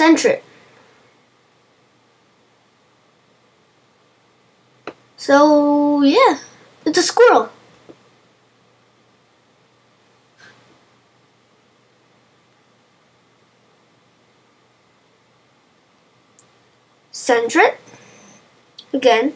Sentret. So, yeah, it's a squirrel. Sentret, Again.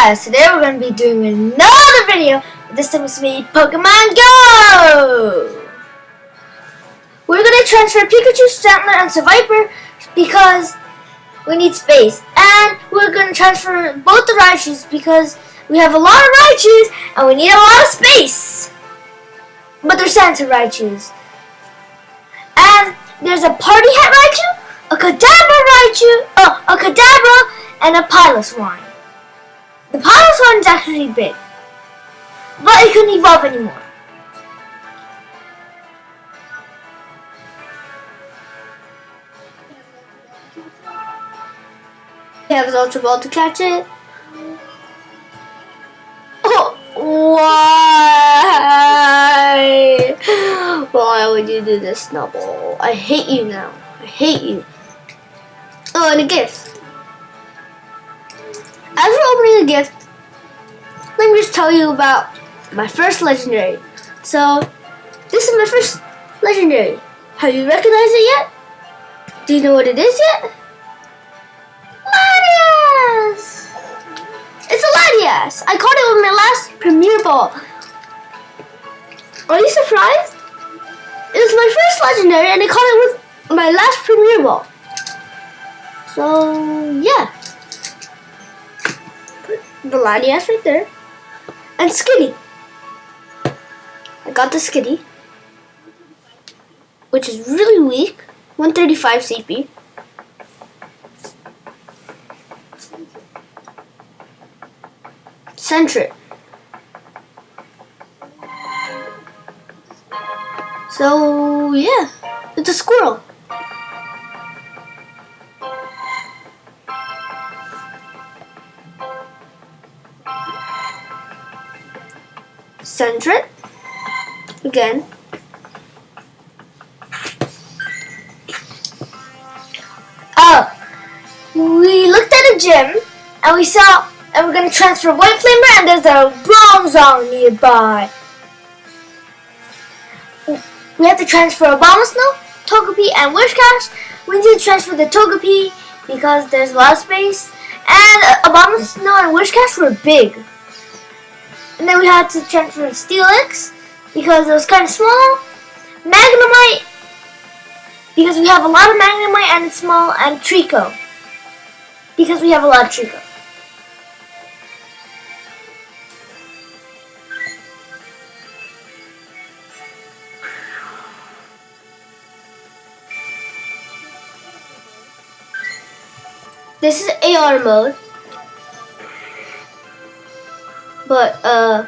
Guys, today we're going to be doing another video. This time it's me, Pokemon Go! We're going to transfer Pikachu, Stantler, and Seviper because we need space. And we're going to transfer both the Raichus because we have a lot of Raichus and we need a lot of space. But they're Santa Raichus. And there's a Party Hat Raichu, a Kadabra Raichu, oh, a Kadabra, and a Piloswine. The Piloswine is actually big, but it couldn't evolve anymore. He has Ultra Ball to catch it. Oh, why? Why would you do this, Snubbull? I hate you now. I hate you. Oh, and a gift. As we're opening a gift, let me just tell you about my first legendary. So, this is my first legendary. Have you recognized it yet? Do you know what it is yet? Latias! It's a Latias! I caught it with my last Premier Ball. Are you surprised? It was my first legendary and I caught it with my last Premier Ball. So, yeah the Latias right there. And Skitty. I got the Skitty. Which is really weak. 135 CP. Sentret. So, yeah. It's a squirrel. Sentret. Again. Oh, we looked at a gym and we saw, and we're gonna transfer White Flamer and there's a Bronzong nearby. We have to transfer Abomasnow, Togepi, and Whiscash. We need to transfer the Togepi because there's a lot of space. And Abomasnow and Whiscash were big. And then we had to transfer Steelix because it was kind of small. Magnemite because we have a lot of Magnemite and it's small. And Treecko because we have a lot of Treecko. This is AR mode. But, uh,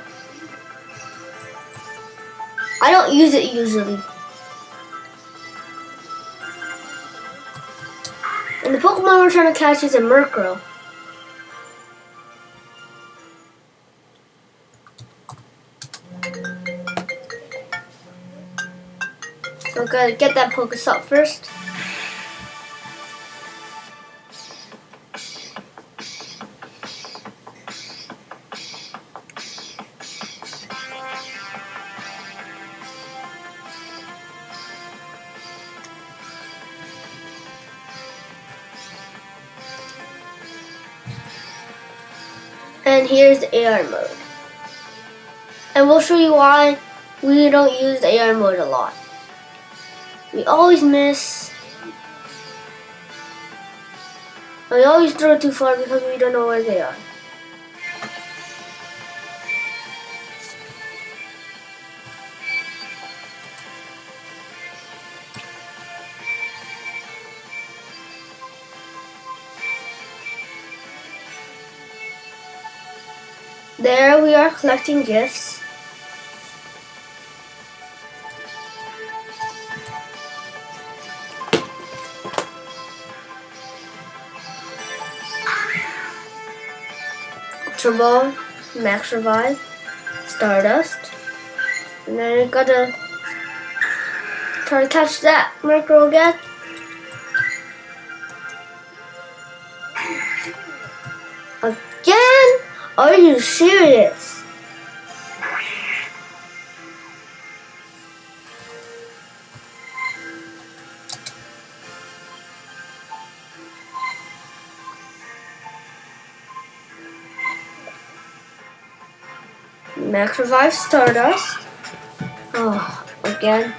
I don't use it usually. And the Pokemon we're trying to catch is a Murkrow. So I'm gonna get that Pokestop first. And here's the AR mode. And we'll show you why we don't use the AR mode a lot. We always miss. We always throw too far because we don't know where they are. There we are collecting gifts. Turbo, Max Revive, Stardust, and then I gotta try to catch that Murkrow again. Are you serious? Max Revive Stardust. Oh, again.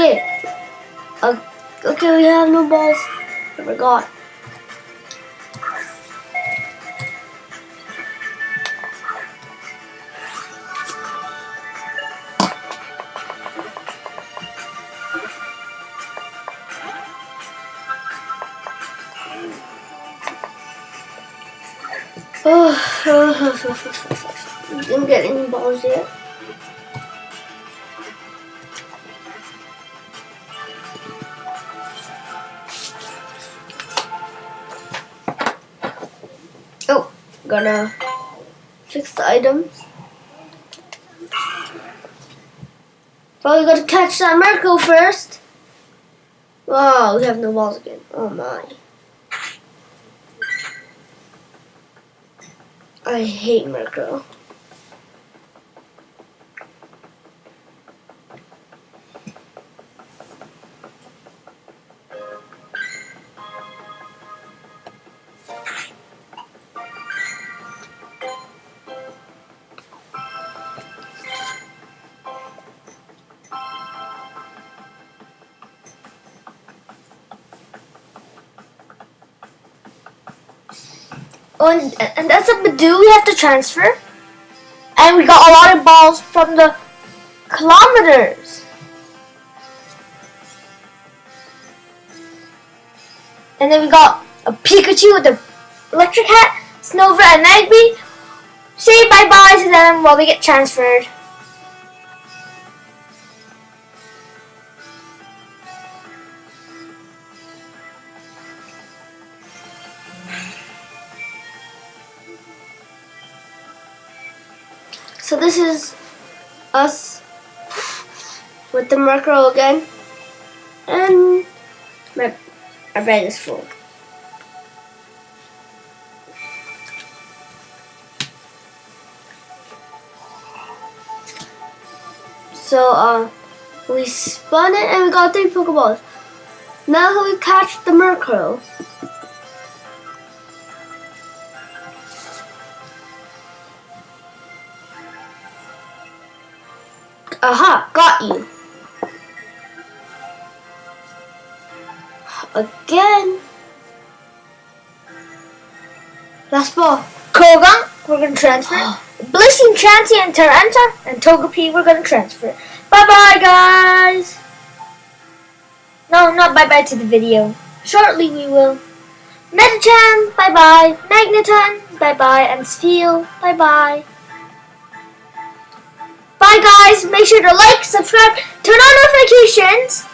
Okay. Uh, okay, we have no balls. I forgot. Oh, didn't get any balls yet. Gonna fix the items. Probably gotta catch that Murkrow first. Wow, we have no walls again. Oh my. I hate Murkrow. Oh, and, and that's a Badoo we have to transfer. And we got a lot of balls from the kilometers. And then we got a Pikachu with the electric hat, Snover and Magby. Say bye-bye to them while we get transferred. So this is us with the Murkrow again. And my, bag is full. So uh, we spun it and we got three Pokeballs. Now we catch the Murkrow. Aha, got you. Again. Last ball. Kogang, we're going to transfer. Blissey, Chansey, and Tyranitar, and Togepi, we're going to transfer. Bye-bye, guys. No, not bye-bye to the video. Shortly we will. Metachan, bye-bye. Magneton, bye-bye. And Steel, bye-bye. Guys, make sure to like, subscribe, turn on notifications,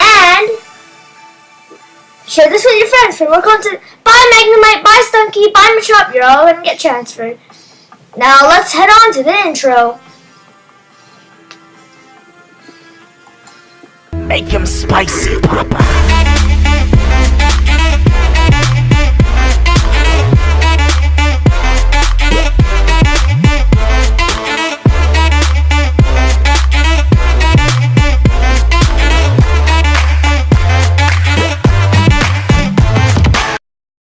and share this with your friends for more content. Bye Magnemite, bye Stunky, bye Machop, you're all gonna get transferred. Now let's head on to the intro. Make him spicy, Papa.